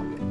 감사합니다.